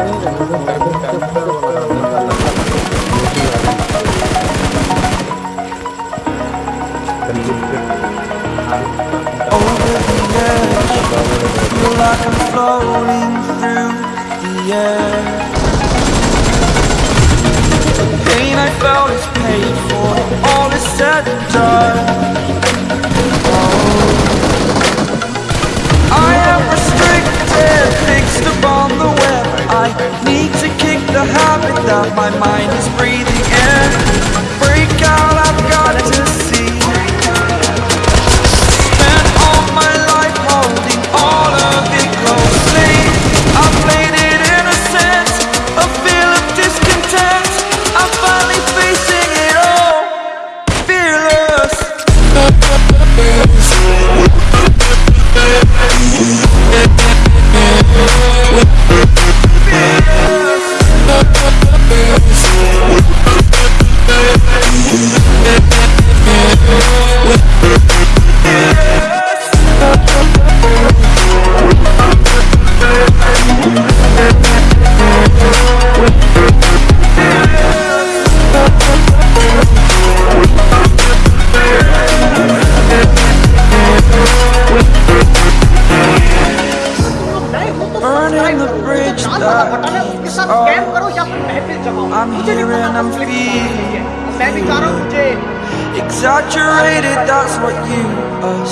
Over the edge, feel like I'm floating through the air to kick the habit that my mind is breathing in. climb the bridge that I'm here and I'm feeling Exaggerated, that's what you are